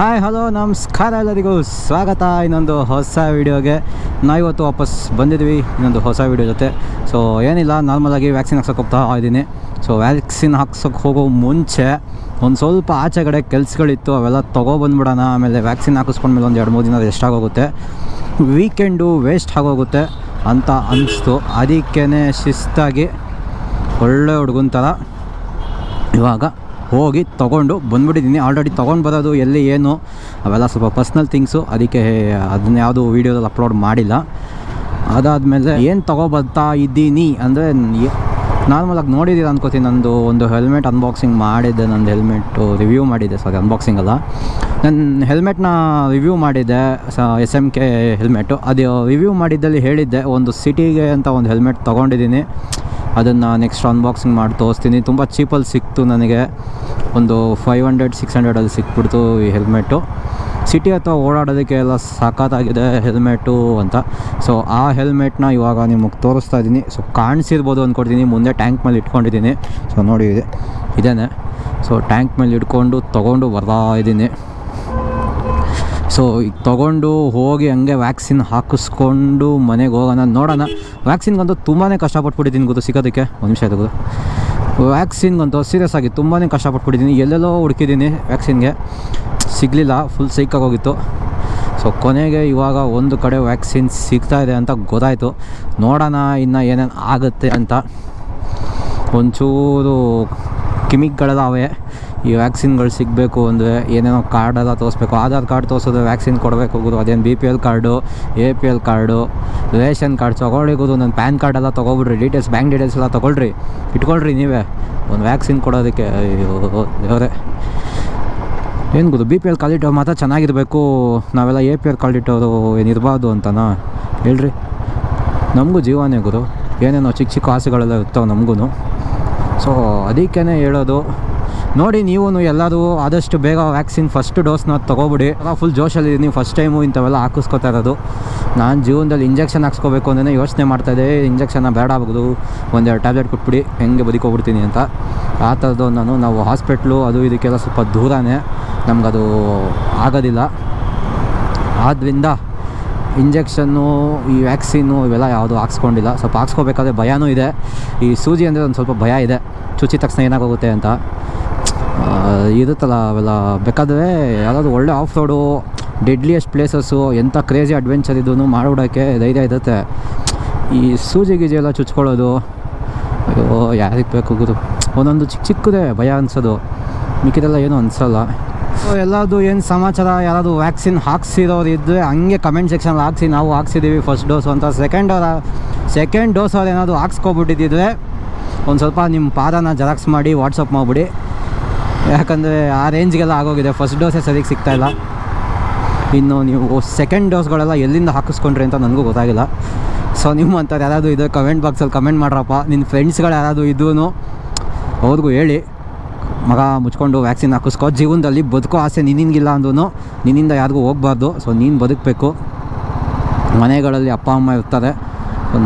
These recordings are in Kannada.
ಹಾಯ್ ಹಲೋ ನಮಸ್ಕಾರ ಎಲ್ಲರಿಗೂ. ಸ್ವಾಗತ ಇನ್ನೊಂದು ಹೊಸ ವೀಡಿಯೋಗೆ. ನಾವಿವತ್ತು ವಾಪಸ್ ಬಂದಿದ್ವಿ, ಇನ್ನೊಂದು ಹೊಸ ವೀಡಿಯೋ ಜೊತೆ. ಸೊ ಏನಿಲ್ಲ ನಾರ್ಮಲಾಗಿ ವ್ಯಾಕ್ಸಿನ್ ಹಾಕ್ಸೋಕೆ ಹೋಗ್ತಾ ಇದ್ದೀನಿ ಸೊ ವ್ಯಾಕ್ಸಿನ್ ಹಾಕ್ಸೋಕೆ ಹೋಗೋ ಮುಂಚೆ ಒಂದು ಸ್ವಲ್ಪ ಆಚೆ ಕಡೆ ಕೆಲಸಗಳಿತ್ತು, ಅವೆಲ್ಲ ತೊಗೊಬಂದ್ಬಿಡೋಣ ಆಮೇಲೆ ವ್ಯಾಕ್ಸಿನ್ ಹಾಕಿಸ್ಕೊಂಡ್ಮೇಲೆ ಒಂದು ಎರಡು ಮೂರು ದಿನ ಎಷ್ಟಾಗೋಗುತ್ತೆ ವೀಕೆಂಡು ವೇಸ್ಟ್ ಆಗೋಗುತ್ತೆ ಅಂತ ಅನ್ನಿಸ್ತು ಅದಕ್ಕೇ ಶಿಸ್ತಾಗಿ ಒಳ್ಳೆ ಹುಡುಗನ ಥರ ಇವಾಗ ಹೋಗಿ ತೊಗೊಂಡು ಬಂದ್ಬಿಟ್ಟಿದ್ದೀನಿ. ಆಲ್ರೆಡಿ ತೊಗೊಂಡು ಬರೋದು ಎಲ್ಲಿ ಏನು, ಅವೆಲ್ಲ ಸ್ವಲ್ಪ ಪರ್ಸ್ನಲ್ ಥಿಂಗ್ಸು ಅದಕ್ಕೆ ಅದನ್ನ ಯಾವುದು ವೀಡಿಯೋದಲ್ಲಿ ಅಪ್ಲೋಡ್ ಮಾಡಿಲ್ಲ. ಅದಾದಮೇಲೆ ಏನು ತೊಗೊಬರ್ತಾ ಇದ್ದೀನಿ ಅಂದರೆ ನಾರ್ಮಲಾಗಿ ನೋಡಿದ್ದೀರ ಅನ್ಕೋತೀನಿ. ನಂದು ಒಂದು ಹೆಲ್ಮೆಟ್ ಅನ್ಬಾಕ್ಸಿಂಗ್ ಮಾಡಿದ್ದೆ. ನಂದು ಹೆಲ್ಮೆಟ್ಟು ರಿವ್ಯೂ ಮಾಡಿದ್ದೆ. ಸಾರಿ ಅನ್ಬಾಕ್ಸಿಂಗ್ ಅಲ್ಲ. ನನ್ನ ಹೆಲ್ಮೆಟ್ನ ರಿವ್ಯೂ ಮಾಡಿದ್ದೆ. ಸ ಎಸ್ ಎಂ ಕೆ ಹೆಲ್ಮೆಟ್ಟು ಅದು ರಿವ್ಯೂ ಮಾಡಿದ್ದಲ್ಲಿ ಹೇಳಿದ್ದೆ. ಒಂದು ಸಿಟಿಗೆ ಅಂತ ಒಂದು ಹೆಲ್ಮೆಟ್ ತೊಗೊಂಡಿದ್ದೀನಿ. ಅದನ್ನು ನೆಕ್ಸ್ಟ್ ಅನ್ಬಾಕ್ಸಿಂಗ್ ಮಾಡಿ ತೋರಿಸ್ತೀನಿ. ತುಂಬ ಚೀಪಲ್ಲಿ ಸಿಕ್ತು ನನಗೆ. ಒಂದು ಫೈವ್ ಹಂಡ್ರೆಡ್ ಸಿಕ್ಸ್ ಹಂಡ್ರೆಡಲ್ಲಿ ಸಿಕ್ಬಿಡ್ತು ಈ ಹೆಲ್ಮೆಟ್ಟು ಸಿಟಿ ಅಥವಾ ಓಡಾಡೋದಕ್ಕೆ ಎಲ್ಲ ಸಖತ್ತಾಗಿದೆ ಹೆಲ್ಮೆಟ್ಟು ಅಂತ. ಸೊ ಆ ಹೆಲ್ಮೆಟ್ನ ಇವಾಗ ನಿಮಗೆ ತೋರಿಸ್ತಾ ಇದ್ದೀನಿ. ಸೊ ಕಾಣಿಸಿರ್ಬೋದು ಅಂದ್ಕೊಡ್ತೀನಿ ಮುಂದೆ ಟ್ಯಾಂಕ್ ಮೇಲೆ ಇಟ್ಕೊಂಡಿದ್ದೀನಿ. ಸೊ ನೋಡಿ, ಇದೆ. ಇದೇನೆ. ಸೊ ಟ್ಯಾಂಕ್ ಮೇಲೆ ಇಟ್ಕೊಂಡು ತೊಗೊಂಡು ಬರ್ತಾ ಇದ್ದೀನಿ. ಸೊ ಈಗ ತೊಗೊಂಡು ಹೋಗಿ ಹಂಗೆ ವ್ಯಾಕ್ಸಿನ್ ಹಾಕಿಸ್ಕೊಂಡು ಮನೆಗೆ ಹೋಗೋಣ. ನೋಡೋಣ. ವ್ಯಾಕ್ಸಿನ್ಗಂತೂ ತುಂಬಾ ಕಷ್ಟಪಟ್ಬಿಟ್ಟಿದ್ದೀನಿ ಗೊತ್ತು ಸಿಗೋದಕ್ಕೆ? ಒಂದು ನಿಮಿಷ ಆಯ್ತು ವ್ಯಾಕ್ಸಿನ್ಗಂತೂ ಸೀರಿಯಸ್ ಆಗಿ ತುಂಬಾ ಕಷ್ಟಪಟ್ಬಿಟ್ಟಿದ್ದೀನಿ. ಎಲ್ಲೆಲ್ಲೋ ಹುಡುಕಿದ್ದೀನಿ ವ್ಯಾಕ್ಸಿನ್ಗೆ ಸಿಗಲಿಲ್ಲ. ಫುಲ್ ಹೋಗಿತ್ತು ಸೊ ಕೊನೆಗೆ ಇವಾಗ ಒಂದು ಕಡೆ ವ್ಯಾಕ್ಸಿನ್ ಸಿಗ್ತಾ ಇದೆ ಅಂತ ಗೊತ್ತಾಯಿತು. ನೋಡೋಣ ಇನ್ನು ಏನೇನು ಆಗುತ್ತೆ ಅಂತ. ಒಂಚೂರು ಕಿಮಿಕ್ಗಳೆಲ್ಲ ಅವೆ. ಈ ವ್ಯಾಕ್ಸಿನ್ಗಳು ಸಿಗಬೇಕು ಅಂದರೆ ಏನೇನೋ ಕಾರ್ಡೆಲ್ಲ ತೋರಿಸ್ಬೇಕು. ಆಧಾರ್ ಕಾರ್ಡ್ ತೋರಿಸೋದು ವ್ಯಾಕ್ಸಿನ್ ಕೊಡಬೇಕು ಗುರು. ಅದೇನು B P L card A P L card ration card ತೊಗೊಳ್ಳಿ ಗುರು. ನನ್ನ ಪ್ಯಾನ್ ಕಾರ್ಡ್ ಎಲ್ಲ ತೊಗೊಬಿಡ್ರಿ ಡೀಟೇಲ್ಸ್ ಬ್ಯಾಂಕ್ ಡೀಟೇಲ್ಸ್ ಎಲ್ಲ ತೊಗೊಳ್ರಿ. ಇಟ್ಕೊಳ್ರಿ ನೀವೇ. ಒಂದು ವ್ಯಾಕ್ಸಿನ್ ಕೊಡೋದಕ್ಕೆ ದೇವರೇ. ಏನು ಗುರು ಬಿ ಪಿ ಎಲ್ ಕಾಲಿಟ್ಟವ್ರು ಮಾತ್ರ ಚೆನ್ನಾಗಿರಬೇಕು. ನಾವೆಲ್ಲ ಎ ಪಿ ಎಲ್ ಕಾಲಿಟ್ಟವರು ಏನಿರಬಾರ್ದು ಅಂತನಾ? ಹೇಳ್ರಿ. ನಮಗೂ ಜೀವನೇ ಗುರು. ಏನೇನೋ ಚಿಕ್ಕ ಚಿಕ್ಕ ಆಸೆಗಳೆಲ್ಲ ಇರ್ತಾವೆ ನಮಗೂ ಸೊ ಅದಕ್ಕೇ ಹೇಳೋದು ನೋಡಿ ನೀವು ಎಲ್ಲರೂ ಆದಷ್ಟು ಬೇಗ ವ್ಯಾಕ್ಸಿನ್ ಫಸ್ಟ್ ಡೋಸ್ನ ತೊಗೊಬಿಡಿ. ಫುಲ್ ಜೋಶಲ್ಲಿ ನೀವು ಫಸ್ಟ್ ಟೈಮು ಇಂಥವೆಲ್ಲ ಹಾಕಿಸ್ಕೊತಾ ಇರೋದು. ನಾನು ಜೀವನದಲ್ಲಿ ಇಂಜೆಕ್ಷನ್ ಹಾಕ್ಸ್ಕೋಬೇಕು ಅಂದರೆ ಯೋಚನೆ ಮಾಡ್ತಾಯಿದ್ದೆ ಇಂಜೆಕ್ಷನ್ನ ಬೇಡ ಆಗೋದು ಒಂದೆರಡು ಟ್ಯಾಬ್ಲೆಟ್ ಕೊಟ್ಬಿಡಿ. ಹೆಂಗೆ ಬದುಕೋಗ್ಬಿಡ್ತೀನಿ ಅಂತ. ಆ ಥರದ್ದು ನಾನು ನಾವು ಹಾಸ್ಪಿಟ್ಲು ಅದು ಇದಕ್ಕೆಲ್ಲ ಸ್ವಲ್ಪ ದೂರನೇ. ನಮಗದು ಆಗೋದಿಲ್ಲ. ಆದ್ದರಿಂದ ಇಂಜೆಕ್ಷನ್ನು ಈ ವ್ಯಾಕ್ಸಿನ್ನು ಇವೆಲ್ಲ ಯಾವುದು ಹಾಕ್ಸ್ಕೊಂಡಿಲ್ಲ. ಸ್ವಲ್ಪ ಹಾಕ್ಸ್ಕೋಬೇಕಾದ್ರೆ ಭಯನೂ ಇದೆ. ಈ ಸೂಜಿ ಅಂದರೆ ಒಂದು ಸ್ವಲ್ಪ ಭಯ ಇದೆ. ಚುಚ್ಚಿದ ತಕ್ಷಣ ಏನಾಗೋಗುತ್ತೆ ಅಂತ. ಇರುತ್ತಲ್ಲ ಅವೆಲ್ಲ ಬೇಕಾದರೆ ಯಾರಾದರೂ ಒಳ್ಳೆ ಆಫ್ ರೋಡು ಡೆಡ್ಲಿಯೆಸ್ಟ್ ಪ್ಲೇಸಸ್ಸು ಎಂಥ ಕ್ರೇಜಿ ಅಡ್ವೆಂಚರ್ ಇದೂ ಮಾಡಿಬಿಡೋಕ್ಕೆ ಧೈರ್ಯ ಇರುತ್ತೆ. ಈ ಸೂಜಿ ಗೀಜಿ ಎಲ್ಲ ಚುಚ್ಕೊಳ್ಳೋದು, ಅಯ್ಯೋ, ಯಾರಿಗೆ ಬೇಕು ಗುರು? ಒಂದೊಂದು ಚಿಕ್ಕ ಚಿಕ್ಕದೇ ಭಯ ಅನ್ಸೋದು. ಮಿಕ್ಕಿದೆಲ್ಲ ಏನೂ ಅನಿಸಲ್ಲ. ಸೊ ಎಲ್ಲದು ಏನು ಸಮಾಚಾರ? ಯಾರಾದರೂ ವ್ಯಾಕ್ಸಿನ್ ಹಾಕ್ಸಿರೋರು ಇದ್ದರೆ ಹಂಗೆ ಕಮೆಂಟ್ ಸೆಕ್ಷನಲ್ಲಿ ಹಾಕ್ಸಿ. ನಾವು ಹಾಕ್ಸಿದ್ದೀವಿ ಫಸ್ಟ್ ಡೋಸು ಅಂತ. ಸೆಕೆಂಡ್ ಅವರ ಸೆಕೆಂಡ್ ಡೋಸ್ ಅವ್ರು ಏನಾದರೂ ಹಾಕ್ಸ್ಕೊಬಿಟ್ಟಿದ್ದಿದ್ರೆ, ಒಂದು ಸ್ವಲ್ಪ ನಿಮ್ಮ ಪಾದನ ಜೆರಾಕ್ಸ್ ಮಾಡಿ ವಾಟ್ಸಪ್ ಮಾಡಿಬಿಡಿ. ಯಾಕಂದರೆ ಆ ರೇಂಜ್ಗೆಲ್ಲ ಆಗೋಗಿದೆ. ಫಸ್ಟ್ ಡೋಸೇ ಸರಿಗೆ ಸಿಗ್ತಾಯಿಲ್ಲ ಇನ್ನು ನೀವು ಸೆಕೆಂಡ್ ಡೋಸ್ಗಳೆಲ್ಲ ಎಲ್ಲಿಂದ ಹಾಕಿಸ್ಕೊಂಡ್ರಿ ಅಂತ ನನಗೂ ಗೊತ್ತಾಗಿಲ್ಲ. ಸೊ ನಿಮ್ಮಂಥವ್ರು ಯಾರಾದರೂ ಇದೆ ಕಮೆಂಟ್ ಬಾಕ್ಸಲ್ಲಿ ಕಮೆಂಟ್ ಮಾಡ್ರಪ್ಪ. ನಿನ್ನ ಫ್ರೆಂಡ್ಸ್ಗಳು ಯಾರಾದರೂ ಇದೂ ಅವ್ರಿಗೂ ಹೇಳಿ. ಮಗ ಮುಚ್ಕೊಂಡು ವ್ಯಾಕ್ಸಿನ್ ಹಾಕಿಸ್ಕೋ. ಜೀವನದಲ್ಲಿ ಬದುಕೋ ಆಸೆ ನಿನ್ನಿಂಗಿಲ್ಲ ಅಂದೂ ನಿನ್ನಿಂದ ಯಾರಿಗೂ ಹೋಗ್ಬಾರ್ದು. ಸೊ ನೀನು ಬದುಕಬೇಕು. ಮನೆಗಳಲ್ಲಿ ಅಪ್ಪ, ಅಮ್ಮ ಇರ್ತಾರೆ.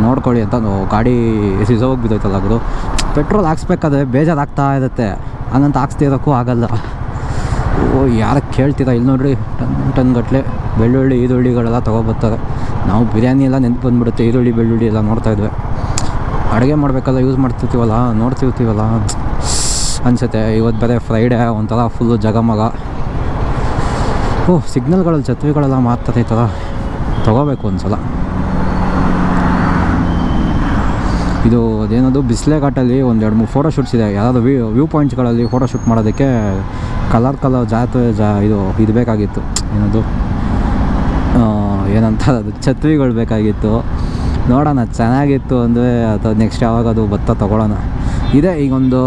ನೋಡ್ಕೊಳ್ಳಿ ಅಂತ. ಗಾಡಿ ಸಿಸೋಗಿ ಬಿದ್ದೋಯ್ತಲ್ಲ ಅದು ಪೆಟ್ರೋಲ್ ಹಾಕ್ಸ್ಬೇಕಾದ್ರೆ ಬೇಜಾರಾಗ್ತಾ ಇರುತ್ತೆ. ಹಂಗಂತ ಹಾಕ್ಸ್ತಿರೋಕ್ಕೂ ಆಗಲ್ಲ. ಓ, ಯಾರು ಕೇಳ್ತೀರಾ? ಇಲ್ಲಿ ನೋಡ್ರಿ ಟನ್ ಟನ್ ಗಟ್ಟಲೆ ಬೆಳ್ಳುಳ್ಳಿ, ಈರುಳ್ಳಿಗಳೆಲ್ಲ ತೊಗೊಬರ್ತಾರೆ. ನಾವು ಬಿರಿಯಾನಿ ಎಲ್ಲ ನೆನ್ಪು ಬಂದುಬಿಡುತ್ತೆ, ಈರುಳ್ಳಿ, ಬೆಳ್ಳುಳ್ಳಿ ಎಲ್ಲ ನೋಡ್ತಾಯಿದ್ವಿ ಅಡುಗೆ ಮಾಡಬೇಕಲ್ಲ ಯೂಸ್ ಮಾಡ್ತಿರ್ತೀವಲ್ಲ, ನೋಡ್ತಿರ್ತೀವಲ್ಲ? ಅನಿಸುತ್ತೆ ಇವತ್ತು ಬೇರೆ ಫ್ರೈಡೇ ಒಂಥರ ಫುಲ್ಲು ಜಗಮಗ. ಓ ಸಿಗ್ನಲ್ಗಳಲ್ಲಿ ಛತ್ರಿಗಳೆಲ್ಲ ಮಾಡ್ತಾರೆ ಈ ಥರ ತೊಗೋಬೇಕು ಒಂದು ಸಲ ಇದು ಅದೇನದು ಬಿಸಿಲೆ ಘಾಟಲ್ಲಿ ಒಂದು ಎರಡು ಮೂರು ಫೋಟೋ ಶೂಟ್ಸ್ ಇದೆ. ಯಾವುದಾದ್ರು ವ್ಯೂ ವ್ಯೂ ಪಾಯಿಂಟ್ಸ್ಗಳಲ್ಲಿ ಫೋಟೋ ಶೂಟ್ ಮಾಡೋದಕ್ಕೆ ಕಲರ್ ಕಲರ್ ಜಾತ್ರೆ ಜಾ ಇದು ಇದು ಬೇಕಾಗಿತ್ತು. ಏನದು? ಏನಂತ ಅದು, ಛತ್ರಿಗಳು ಬೇಕಾಗಿತ್ತು. ನೋಡೋಣ, ಚೆನ್ನಾಗಿತ್ತು ಅಂದರೆ ಅಥವಾ ನೆಕ್ಸ್ಟ್ ಯಾವಾಗ ಅದು ಭತ್ತ ತೊಗೊಳ್ಳೋಣ. ಇದೆ ಈಗ ಒಂದು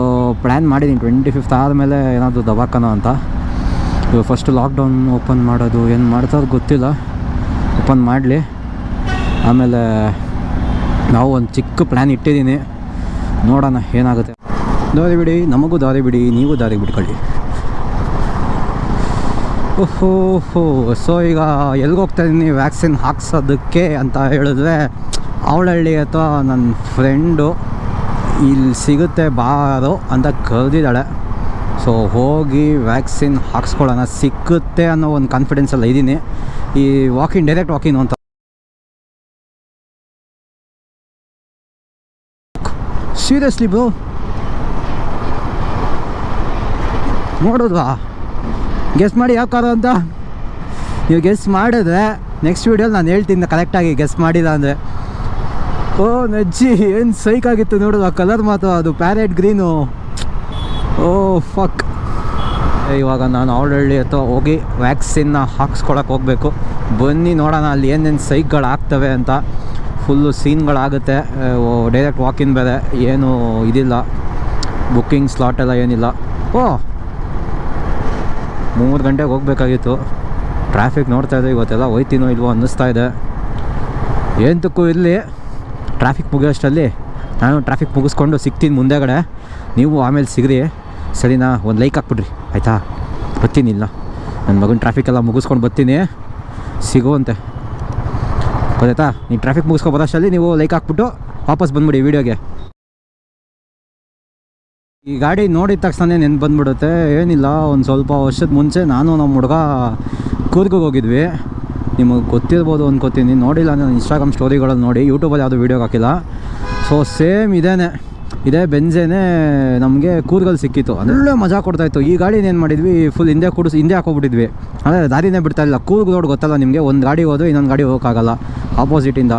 ಪ್ಲ್ಯಾನ್ ಮಾಡಿದ್ದೀನಿ ಟ್ವೆಂಟಿ ಫಿಫ್ತ್ ಆದಮೇಲೆ ಏನಾದರೂ ದವಾಖಾನ ಅಂತ. ಇವಾಗ ಫಸ್ಟ್ ಲಾಕ್ಡೌನ್ ಓಪನ್ ಮಾಡೋದು, ಏನು ಮಾಡ್ತಾರೋ ಗೊತ್ತಿಲ್ಲ. ಓಪನ್ ಮಾಡಲಿ. ಆಮೇಲೆ ನಾವು ಒಂದು ಚಿಕ್ಕ ಪ್ಲ್ಯಾನ್ ಇಟ್ಟಿದ್ದೀನಿ. ನೋಡೋಣ ಏನಾಗುತ್ತೆ. ದಾರಿ ಬಿಡಿ, ನಮಗೂ ದಾರಿ ಬಿಡಿ, ನೀವು ದಾರಿ ಬಿಟ್ಕೊಳ್ಳಿ. ಓಹೋ ಸೊ ಈಗ ಎಲ್ಗೆ ಹೋಗ್ತಾ ಇದ್ದೀನಿ? ವ್ಯಾಕ್ಸಿನ್ ಹಾಕ್ಸೋದಕ್ಕೆ ಅಂತ ಹೇಳಿದ್ರೆ, ಅವಳಹಳ್ಳಿ ಅಥವಾ ನನ್ನ ಫ್ರೆಂಡು ಇಲ್ಲಿ ಸಿಗುತ್ತೆ, ಬಾರೋ ಅಂತ ಕರೆದಿದ್ದಾಳೆ. ಸೊ ಹೋಗಿ ವ್ಯಾಕ್ಸಿನ್ ಹಾಕ್ಸ್ಕೊಳ್ಳೋಣ. ಸಿಕ್ಕುತ್ತೆ ಅನ್ನೋ ಒಂದು ಕಾನ್ಫಿಡೆನ್ಸಲ್ಲಿ ಇದ್ದೀನಿ. ಈ ವಾಕಿಂಗ್ ಡೈರೆಕ್ಟ್ ವಾಕಿಂಗ್ ಅಂತ. ಸೀರಿಯಸ್ಲಿ ಬ್ರೋ ನೋಡೋದ್ವಾ? ಗೆಸ್ ಮಾಡಿ ಯಾವ ಕಾರು ಅಂತ? ನೀವು ಗೆಸ್ ಮಾಡಿದ್ರೆ ನೆಕ್ಸ್ಟ್ ವೀಡಿಯೋಲಿ ನಾನು ಹೇಳ್ತೀನಿ ಕರೆಕ್ಟಾಗಿ ಗೆಸ್ ಮಾಡಿಲ್ಲ ಅಂದರೆ. ಓ, ನಜ್ಜಿ, ಏನು ಸೈಕಾಗಿತ್ತು ನೋಡೋದು ಆ ಕಲರ್ ಮಾತ್ರ ಅದು ಪ್ಯಾರೆಟ್ ಗ್ರೀನು ಓ ಫಕ್ ಇವಾಗ ನಾನು ಆಲ್ರೆಡಿ ಅಥವಾ ಹೋಗಿ ವ್ಯಾಕ್ಸಿನ್ನ ಹಾಕ್ಸ್ಕೊಳಕ್ಕೆ ಹೋಗಬೇಕು. ಬನ್ನಿ ನೋಡೋಣ ಅಲ್ಲಿ ಏನೇನು ಸೈಕ್ಗಳು ಆಗ್ತವೆ ಅಂತ. ಫುಲ್ಲು ಸೀನ್ಗಳಾಗುತ್ತೆ ಡೈರೆಕ್ಟ್ ವಾಕಿನ್ ಬೇರೆ. ಏನು ಇದಿಲ್ಲ. ಬುಕ್ಕಿಂಗ್ ಸ್ಲಾಟ್ ಎಲ್ಲ ಏನಿಲ್ಲ. ಓ, ಮೂರು ಗಂಟೆಗೆ ಹೋಗ್ಬೇಕಾಗಿತ್ತು. ಟ್ರಾಫಿಕ್ ನೋಡ್ತಾ ಇದೆ ಇವತ್ತೆಲ್ಲ. ಹೋಯ್ತೀನೋ ಇಲ್ವೋ ಅನ್ನಿಸ್ತಾ ಇದೆ. ಏಂತಕ್ಕೂ ಇರಲಿ ಟ್ರಾಫಿಕ್ ಮುಗಿಯೋಷ್ಟರಲ್ಲಿ ನಾನು ಟ್ರಾಫಿಕ್ ಮುಗಿಸ್ಕೊಂಡು ಸಿಗ್ತೀನಿ ಮುಂದೆಗಡೆ. ನೀವು ಆಮೇಲೆ ಸಿಗ್ರಿ. ಸರಿನಾ? ಒಂದು ಲೈಕ್ ಹಾಕ್ಬಿಡ್ರಿ. ಆಯಿತಾ? ಬರ್ತೀನಿ ಇಲ್ಲ ನನ್ನ ಮಗನ ಟ್ರಾಫಿಕ್ ಎಲ್ಲ ಮುಗಿಸ್ಕೊಂಡು ಬರ್ತೀನಿ. ಸಿಗುವಂತೆ. ಗೊತ್ತಾಯ್ತಾ? ನೀವು ಟ್ರಾಫಿಕ್ ಮುಗಿಸ್ಕೊಬೋದು ಅಷ್ಟಲ್ಲಿ ನೀವು ಲೈಕ್ ಹಾಕ್ಬಿಟ್ಟು ವಾಪಸ್ ಬಂದ್ಬಿಡಿ ವೀಡಿಯೋಗೆ ಈ ಗಾಡಿ ನೋಡಿದ ತಕ್ಷಣ ನೆನ್ಪು ಬಂದ್ಬಿಡುತ್ತೆ. ಏನಿಲ್ಲ, ಒಂದು ಸ್ವಲ್ಪ ವರ್ಷದ ಮುಂಚೆ ನಾನು ನಮ್ಮ ಹುಡುಗ ಕೂರ್ಗಿಗೆ ಹೋಗಿದ್ವಿ. ನಿಮಗೆ ಗೊತ್ತಿರ್ಬೋದು ಅನ್ಕೋತೀನಿ. ನೋಡಿಲ್ಲ ನಾನು ಇನ್ಸ್ಟಾಗ್ರಾಮ್ ಸ್ಟೋರಿಗಳಲ್ಲಿ ನೋಡಿ ಯೂಟ್ಯೂಬಲ್ಲಿ ಯಾವುದೂ ವೀಡಿಯೋ ಹಾಕಿಲ್ಲ. ಸೊ ಸೇಮ್ ಇದೇನೆ. ಇದೇ ಬೆಂಜೇನೆ ನಮಗೆ ಕೂರ್ಗಲ್ಲಿ ಸಿಕ್ಕಿತ್ತು. ಒಳ್ಳೆ ಮಜಾ ಕೊಡ್ತಾಯಿತ್ತು ಈ ಗಾಡಿನ ಏನು ಮಾಡಿದ್ವಿ? ಫುಲ್ ಹಿಂದೆ ಕೂಡಿಸಿ ಹಿಂದೆ ಹಾಕೋಬಿಟ್ಟಿದ್ವಿ ಅಂದರೆ ದಾರಿನೇ ಬಿಡ್ತಾ ಇಲ್ಲ. ಕೂರ್ಗ್ ರೋಡ್ ಗೊತ್ತಲ್ಲ ನಿಮಗೆ. ಒಂದು ಗಾಡಿ ಹೋದ್ರೆ ಇನ್ನೊಂದು ಗಾಡಿ ಹೋಗೋಕ್ಕಾಗಲ್ಲ. ಆಪೋಸಿಟಿಂದ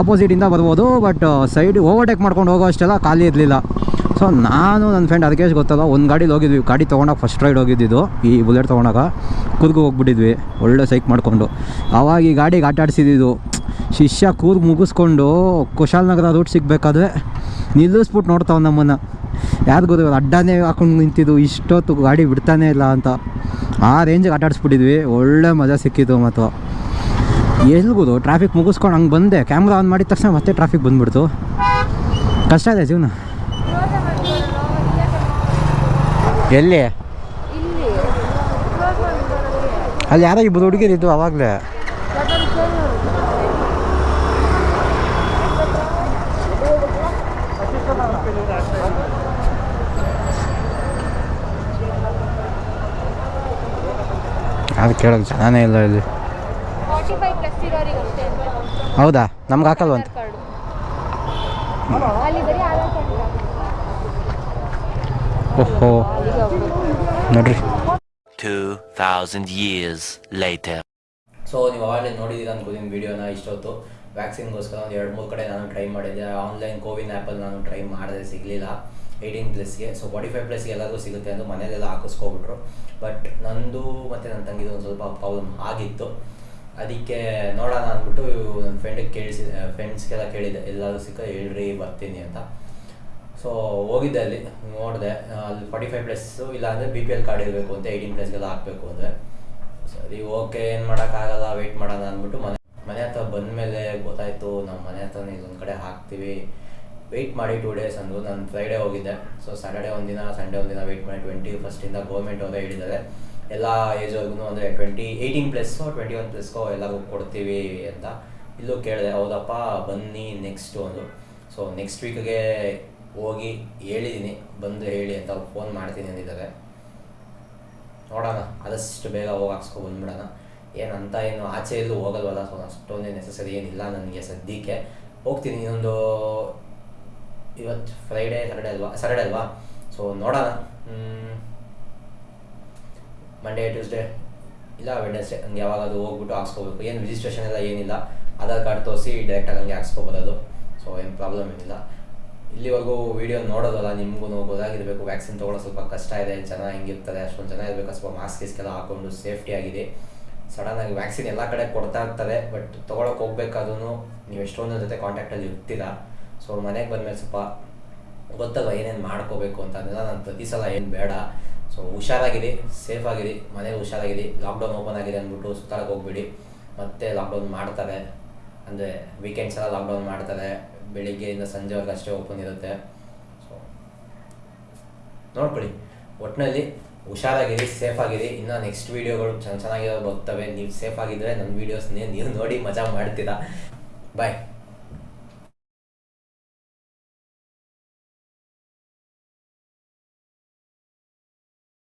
ಆಪೋಸಿಟಿಂದ ಬರ್ಬೋದು ಬಟ್ ಸೈಡ್ ಓವರ್ಟೇಕ್ ಮಾಡ್ಕೊಂಡು ಹೋಗೋ ಅಷ್ಟೆಲ್ಲ ಖಾಲಿ ಇರಲಿಲ್ಲ. ಸೊ ನಾನು ನನ್ನ ಫ್ರೆಂಡ್ ಅದಕ್ಕೆ ಗೊತ್ತಲ್ಲ ಒಂದು ಗಾಡಿಲಿ ಹೋಗಿದ್ವಿ. ಗಾಡಿ ತೊಗೊಂಡಾಗ ಫಸ್ಟ್ ರೈಡ್ ಹೋಗಿದ್ದಿದ್ದು ಈ ಬುಲೆಟ್ ತೊಗೊಂಡಾಗ. ಕೂರ್ಗು ಹೋಗ್ಬಿಟ್ಟಿದ್ವಿ, ಒಳ್ಳೆ ಸೈಕ್ ಮಾಡಿಕೊಂಡು. ಆವಾಗ ಈ ಗಾಡಿಗೆ ಆಟ ಆಡಿಸಿದ್ದು ಶಿಷ್ಯ ಕೂರ್ಗ್ ಮುಗಿಸ್ಕೊಂಡು ಕುಶಾಲನಗರ ರೂಟ್ ಸಿಗಬೇಕಾದ್ರೆ ನಿಲ್ಲಿಸ್ಬಿಟ್ಟು ನೋಡ್ತಾವ ನಮ್ಮನ್ನು. ಯಾರು ಗೊತ್ತು ಅಡ್ಡಾನೇ ಹಾಕೊಂಡು ನಿಂತಿದ್ದು, ಇಷ್ಟೊತ್ತು ಗಾಡಿ ಬಿಡ್ತಾನೆ ಇಲ್ಲ ಅಂತ. ಆ ರೇಂಜಿಗೆ ಆಟ ಆಡಿಸ್ಬಿಟ್ಟಿದ್ವಿ ಒಳ್ಳೆ ಮಜಾ ಸಿಕ್ಕಿತ್ತು ಮತ್ತು ಎಲ್ಗುದು? ಟ್ರಾಫಿಕ್ ಮುಗಿಸ್ಕೊಂಡು ಹಂಗೆ ಬಂದೆ. ಕ್ಯಾಮ್ರಾ ಆನ್ ಮಾಡಿದ ತಕ್ಷಣ ಮತ್ತೆ ಟ್ರಾಫಿಕ್ ಬಂದ್ಬಿಡ್ತು. ಕಷ್ಟ ಇದೆ ಜೀವನ. ಎಲ್ಲಿ? ಅಲ್ಲಿ ಯಾರೋ ಇಬ್ಬರು ಹುಡುಗಿರಿದ್ದು ಅವಾಗಲೇ. ಅದು ಕೇಳೋದು ಚೆನ್ನಾನೇ ಇಲ್ಲ ಇಲ್ಲಿ ಫಾರ್ಟಿ ಫೈವ್ ಪ್ಲಸ್ ಇರೋರಿಗೆ ಅಷ್ಟೇ ಅಂತ ಹೌದಾ? ನಮ್ಗೆ ಹಾಕಲ್ವಂತ ಓಹೋ. ನೋಡ್ರಿ. 2,000 years later. ಸೊ ನೀವು ಆವಾಗಲೇ ನೋಡಿದ್ದೀರ ಅನ್ಕೋತೀನಿ ವೀಡಿಯೋನ ಇಷ್ಟೊತ್ತು. ವ್ಯಾಕ್ಸಿನ್ಗೋಸ್ಕರ ಒಂದು ಎರಡು ಮೂರು ಕಡೆ ನಾನು ಟ್ರೈ ಮಾಡಿದ್ದೆ. ಆನ್ಲೈನ್ ಕೋವಿನ್ ಆ್ಯಪಲ್ಲಿ ನಾನು ಟ್ರೈ ಮಾಡಿದೆ ಸಿಗಲಿಲ್ಲ. ಏಯ್ಟೀನ್ ಪ್ಲಸ್ಗೆ ಸೊ ಫಾರ್ಟಿ ಫೈವ್ ಪ್ಲಸ್ಗೆ ಎಲ್ಲರಿಗೂ ಸಿಗುತ್ತೆ ಅಂತ ಮನೆಯಲ್ಲೆಲ್ಲ ಹಾಕಿಸ್ಕೊಬಿಟ್ರು. ಬಟ್ ನಂದು ಮತ್ತು ನನ್ನ ತಂಗಿದು ಒಂದು ಸ್ವಲ್ಪ ಪ್ರಾಬ್ಲಮ್ ಆಗಿತ್ತು. ಅದಕ್ಕೆ ನೋಡೋಣ ಅಂದ್ಬಿಟ್ಟು ನನ್ನ ಫ್ರೆಂಡಿಗೆ ಕೇಳಿಸಿ ಫ್ರೆಂಡ್ಸ್ಗೆಲ್ಲ ಕೇಳಿದೆ ಎಲ್ಲರೂ ಸಿಕ್ಕ ಹೇಳ್ರಿ, ಬರ್ತೀನಿ ಅಂತ. ಸೊ ಹೋಗಿದ್ದೆ ಅಲ್ಲಿ, ನೋಡಿದೆ ಅಲ್ಲಿ ಫಾರ್ಟಿ ಫೈವ್ ಪ್ಲಸ್ಸು ಇಲ್ಲಾಂದರೆ ಬಿ ಪಿ ಎಲ್ ಕಾರ್ಡ್ ಇರಬೇಕು ಅಂತ ಏಯ್ಟೀನ್ ಪ್ಲಸ್ಗೆಲ್ಲ ಹಾಕಬೇಕು ಅಂದರೆ ಸರಿ ಓಕೆ ಏನು ಮಾಡೋಕ್ಕಾಗಲ್ಲ ವೆಯ್ಟ್ ಮಾಡೋಣ ಅಂದ್ಬಿಟ್ಟು ಮನೆ ಮನೆ ಹತ್ರ ಬಂದಮೇಲೆ ಗೊತ್ತಾಯಿತು ನಮ್ಮ ಮನೆ ಹತ್ರ ಇದೊಂದು ಕಡೆ ಹಾಕ್ತೀವಿ. ವೆಯ್ಟ್ ಮಾಡಿ ಟೂ ಡೇಸ್ ಅಂದರು ನಾನು ಫ್ರೈಡೇ ಹೋಗಿದ್ದೆ. ಸೊ ಸ್ಯಾಟರ್ಡೇ ಒಂದಿನ ಸಂಡೇ ಒಂದಿನ ವೆಯ್ಟ್ ಮಾಡಿ ಟ್ವೆಂಟಿ ಫಸ್ಟಿಂದ ಗೌರ್ಮೆಂಟ್ ಅವರೇ ಹೇಳಿದ್ದಾರೆ. ಎಲ್ಲ ಏಜ್ವರೆಗೂ ಅಂದರೆ twenty eighteen plus twenty one ಪ್ಲಸ್ಗೋ ಎಲ್ಲರಿಗೂ ಕೊಡ್ತೀವಿ ಅಂತ ಇಲ್ಲೂ ಕೇಳಿದೆ, ಹೌದಪ್ಪ, ಬನ್ನಿ ನೆಕ್ಸ್ಟು ಒಂದು. ಸೊ ನೆಕ್ಸ್ಟ್ ವೀಕ್ಗೆ ಹೋಗಿ ಹೇಳಿದ್ದೀನಿ ಬಂದು ಹೇಳಿ ಅಂತ ಫೋನ್ ಮಾಡ್ತೀನಿ ಅಂದಿದ್ದಾರೆ. ನೋಡೋಣ, ಆದಷ್ಟು ಬೇಗ ಹೋಗಿ ಹಾಕ್ಸ್ಕೊ ಬಂದ್ಬಿಡೋಣ. ಏನಂತ ಏನು ಆಚೆ ಎಲ್ಲೂ ಹೋಗಲ್ವಲ್ಲ ಸೊ ಅಷ್ಟೊಂದೇ ನೆಸೆಸರಿ ಏನಿಲ್ಲ ನನಗೆ ಸದ್ಯಕ್ಕೆ. ಹೋಗ್ತೀನಿ, ಇನ್ನೊಂದು ಇವತ್ತು ಫ್ರೈಡೇ ಸ್ಯಾಟರ್ಡೇ ಅಲ್ವಾ ಸ್ಯಾಟರ್ಡೇ ಅಲ್ವಾ? ಸೊ ನೋಡೋಣ. ಮಂಡೇ ಟ್ಯೂಸ್ಡೇ ಇಲ್ಲ ವೆಡ್ನೆಸ್ಡೇ ಹಂಗೆ ಯಾವಾಗಾದ್ರೂ ಹೋಗ್ಬಿಟ್ಟು ಹಾಕ್ಸ್ಕೋಬೇಕು. ಏನು ರಿಜಿಸ್ಟ್ರೇಷನ್ ಎಲ್ಲ ಏನಿಲ್ಲ. ಆಧಾರ್ ಕಾರ್ಡ್ ತೋರಿಸಿ ಡೈರೆಕ್ಟಾಗಿ ಹಂಗೆ ಹಾಕ್ಸ್ಕೊಬೋದು ಸೊ ಏನು ಪ್ರಾಬ್ಲಮ್ ಏನಿಲ್ಲ. ಇಲ್ಲಿವರೆಗೂ ವೀಡಿಯೋ ನೋಡೋದಲ್ಲ, ನಿಮಗೂ ಗೊತ್ತಾಗಿರಬೇಕು ವ್ಯಾಕ್ಸಿನ್ ತೊಗೊಳ್ಳೋ ಸ್ವಲ್ಪ ಕಷ್ಟ ಇದೆ. ಜನ ಹೆಂಗಿರ್ತಾರೆ, ಅಷ್ಟೊಂದು ಜನ ಇರಬೇಕು. ಸ್ವಲ್ಪ ಮಾಸ್ಕ್ ಗೀಸ್ಕೆಲ್ಲ ಹಾಕೊಂಡು ಸೇಫ್ಟಿ ಆಗಿದೆ. ಸಡನ್ನಾಗಿ ವ್ಯಾಕ್ಸಿನ್ ಎಲ್ಲ ಕಡೆ ಕೊಡ್ತಾ ಇರ್ತಾರೆ. ಬಟ್ ತೊಗೊಳಕ್ಕೆ ಹೋಗ್ಬೇಕಾದ್ರೂ ನೀವು ಎಷ್ಟೊಂದು ಜೊತೆ ಕಾಂಟ್ಯಾಕ್ಟಲ್ಲಿ ಇರ್ತೀರಾ. ಸೊ ಮನೆಗೆ ಬಂದಮೇಲೆ ಸ್ವಲ್ಪ ಗೊತ್ತಲ್ಲ ಏನೇನು ಮಾಡ್ಕೋಬೇಕು ಅಂತ. ಅದೆಲ್ಲ ನಾನು ಪ್ರತಿ ಸಲ ಏನು ಬೇಡ. ಸೊ ಹುಷಾರಾಗಿರಿ ಸೇಫ್ ಆಗಿರಿ ಮನೇಲಿ ಹುಷಾರಾಗಿರಿ ಲಾಕ್ಡೌನ್ ಓಪನ್ ಆಗಿದೆ ಅಂದ್ಬಿಟ್ಟು ಸುತ್ತಾಡಕ್ಕೆ ಹೋಗ್ಬಿಡಿ. ಮತ್ತೆ ಲಾಕ್ಡೌನ್ ಮಾಡ್ತಾರೆ. ಅಂದರೆ ವೀಕೆಂಡ್ಸ್ ಎಲ್ಲ ಲಾಕ್ಡೌನ್ ಮಾಡ್ತಾರೆ. ಬೆಳಿಗ್ಗೆಯಿಂದ ಸಂಜೆವರೆಗೆ ಅಷ್ಟೇ ಓಪನ್ ಇರುತ್ತೆ. ಸೊ ನೋಡ್ಕೊಳ್ಳಿ. ಒಟ್ಟಿನಲ್ಲಿ ಹುಷಾರಾಗಿರಿ ಸೇಫ್ ಆಗಿರಿ ಇನ್ನು ನೆಕ್ಸ್ಟ್ ವೀಡಿಯೋಗಳು ಚೆನ್ನ ಚೆನ್ನಾಗಿರೋ ಬರ್ತವೆ. ನೀವು ಸೇಫ್ ಆಗಿದ್ದರೆ ನನ್ನ ವೀಡಿಯೋಸ್ನೇ ನೀವು ನೋಡಿ ಮಜಾ ಮಾಡ್ತೀರಾ. ಬಾಯ್